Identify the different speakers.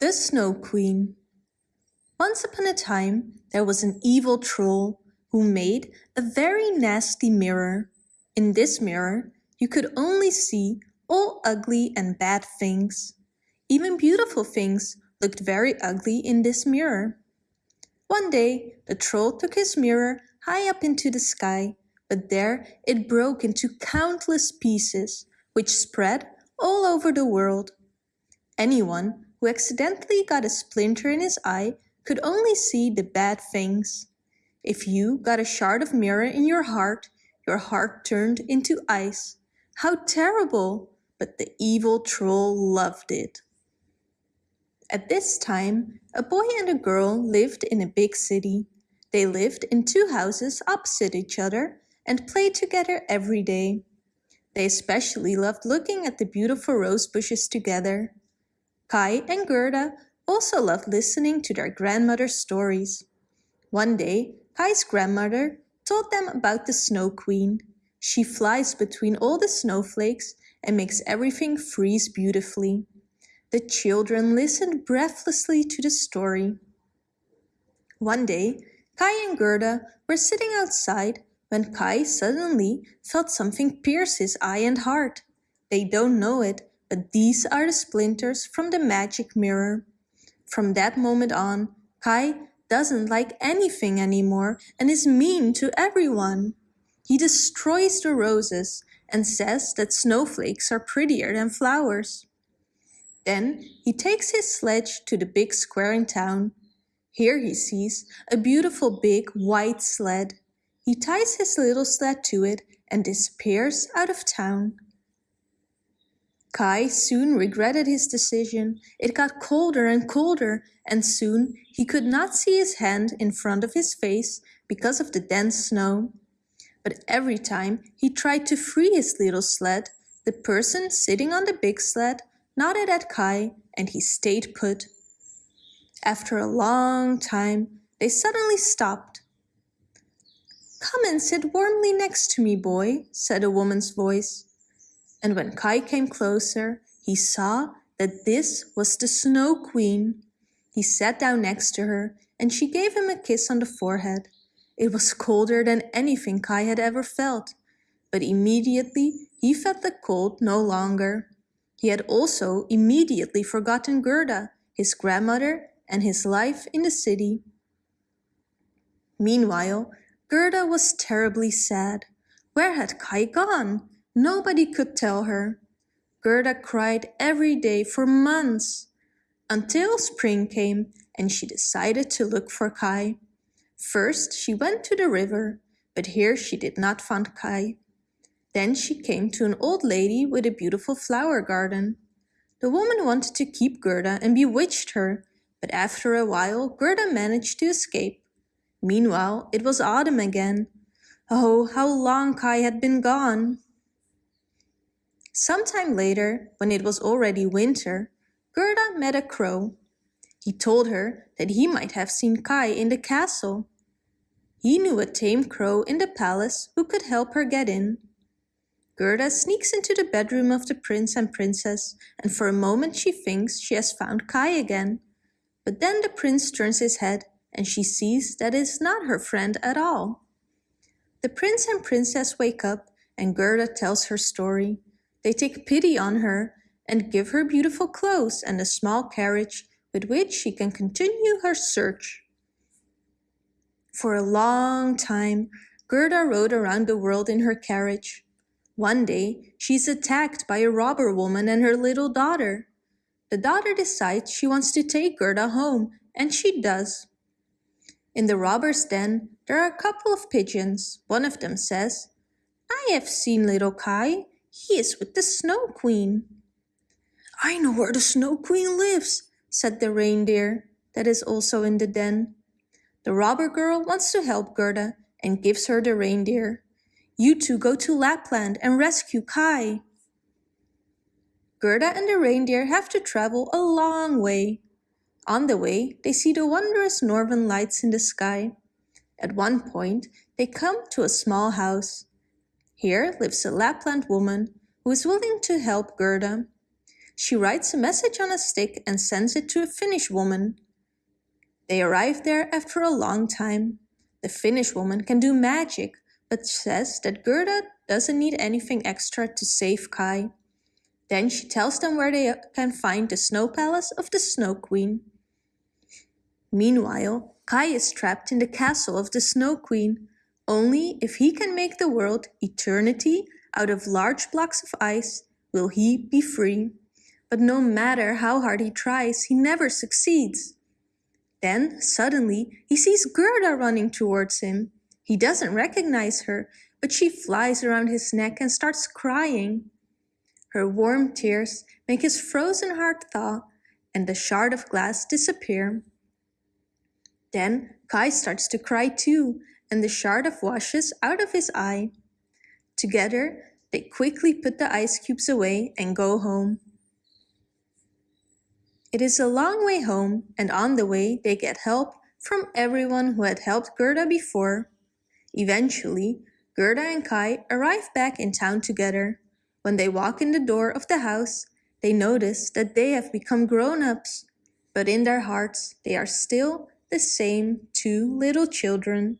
Speaker 1: The Snow Queen Once upon a time there was an evil troll who made a very nasty mirror. In this mirror you could only see all ugly and bad things. Even beautiful things looked very ugly in this mirror. One day the troll took his mirror high up into the sky, but there it broke into countless pieces, which spread all over the world. Anyone who accidentally got a splinter in his eye could only see the bad things. If you got a shard of mirror in your heart, your heart turned into ice. How terrible! But the evil troll loved it. At this time, a boy and a girl lived in a big city. They lived in two houses opposite each other and played together every day. They especially loved looking at the beautiful rose bushes together. Kai and Gerda also loved listening to their grandmother's stories. One day, Kai's grandmother told them about the Snow Queen. She flies between all the snowflakes and makes everything freeze beautifully. The children listened breathlessly to the story. One day, Kai and Gerda were sitting outside when Kai suddenly felt something pierce his eye and heart. They don't know it, these are the splinters from the magic mirror. From that moment on, Kai doesn't like anything anymore and is mean to everyone. He destroys the roses and says that snowflakes are prettier than flowers. Then he takes his sledge to the big square in town. Here he sees a beautiful big white sled. He ties his little sled to it and disappears out of town. Kai soon regretted his decision. It got colder and colder, and soon he could not see his hand in front of his face because of the dense snow. But every time he tried to free his little sled, the person sitting on the big sled nodded at Kai and he stayed put. After a long time, they suddenly stopped. Come and sit warmly next to me, boy, said a woman's voice and when Kai came closer, he saw that this was the Snow Queen. He sat down next to her and she gave him a kiss on the forehead. It was colder than anything Kai had ever felt, but immediately he felt the cold no longer. He had also immediately forgotten Gerda, his grandmother, and his life in the city. Meanwhile, Gerda was terribly sad. Where had Kai gone? Nobody could tell her. Gerda cried every day for months, until spring came and she decided to look for Kai. First she went to the river, but here she did not find Kai. Then she came to an old lady with a beautiful flower garden. The woman wanted to keep Gerda and bewitched her, but after a while Gerda managed to escape. Meanwhile it was autumn again. Oh, how long Kai had been gone! Sometime later, when it was already winter, Gerda met a crow. He told her that he might have seen Kai in the castle. He knew a tame crow in the palace who could help her get in. Gerda sneaks into the bedroom of the prince and princess and for a moment she thinks she has found Kai again. But then the prince turns his head and she sees that it is not her friend at all. The prince and princess wake up and Gerda tells her story. They take pity on her and give her beautiful clothes and a small carriage with which she can continue her search. For a long time, Gerda rode around the world in her carriage. One day, she's attacked by a robber woman and her little daughter. The daughter decides she wants to take Gerda home, and she does. In the robber's den, there are a couple of pigeons. One of them says, I have seen little Kai. He is with the Snow Queen. I know where the Snow Queen lives, said the reindeer that is also in the den. The robber girl wants to help Gerda and gives her the reindeer. You two go to Lapland and rescue Kai. Gerda and the reindeer have to travel a long way. On the way, they see the wondrous northern lights in the sky. At one point, they come to a small house. Here lives a Lapland woman who is willing to help Gerda. She writes a message on a stick and sends it to a Finnish woman. They arrive there after a long time. The Finnish woman can do magic, but says that Gerda doesn't need anything extra to save Kai. Then she tells them where they can find the snow palace of the Snow Queen. Meanwhile, Kai is trapped in the castle of the Snow Queen. Only if he can make the world eternity out of large blocks of ice will he be free. But no matter how hard he tries, he never succeeds. Then, suddenly, he sees Gerda running towards him. He doesn't recognize her, but she flies around his neck and starts crying. Her warm tears make his frozen heart thaw and the shard of glass disappear. Then Kai starts to cry too, and the shard of washes out of his eye. Together, they quickly put the ice cubes away and go home. It is a long way home, and on the way they get help from everyone who had helped Gerda before. Eventually, Gerda and Kai arrive back in town together. When they walk in the door of the house, they notice that they have become grown-ups, but in their hearts they are still the same two little children.